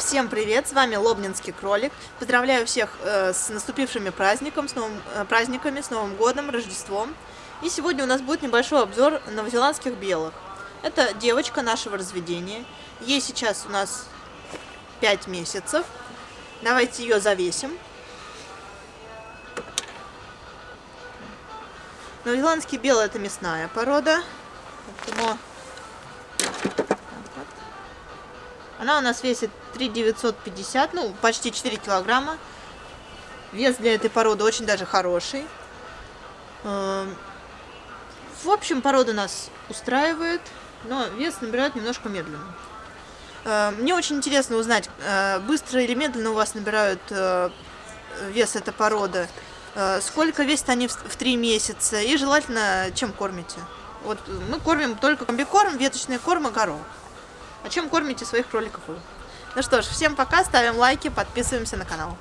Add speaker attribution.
Speaker 1: Всем привет, с вами Лобнинский кролик. Поздравляю всех э, с наступившими праздником, с новым, э, праздниками, с Новым годом, Рождеством. И сегодня у нас будет небольшой обзор новозеландских белых. Это девочка нашего разведения. Ей сейчас у нас 5 месяцев. Давайте ее завесим. Новозеландский белый это мясная порода. Поэтому Она у нас весит 3,950, ну, почти 4 килограмма. Вес для этой породы очень даже хороший. Эм, в общем, порода нас устраивает, но вес набирает немножко медленно. Эм, мне очень интересно узнать, э, быстро или медленно у вас набирают э, вес эта порода, э, сколько весят они в 3 месяца и желательно чем кормите. Вот мы кормим только комбикорм, веточный корм и горох. А чем кормите своих кроликов? Ну что ж, всем пока, ставим лайки, подписываемся на канал.